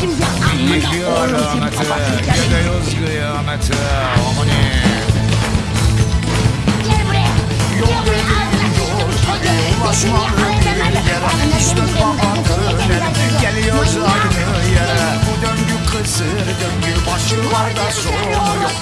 Şimdi amına oğlum senin Kıyameti, babasını gidiyoruz kıyameti. Amani. Gel buraya. Gel buraya. Ağzına Başmalı bir yere İşte babaanneler Geliyoruz aynı yere. Bu döngü kısır döngü Başı var da sonu yok.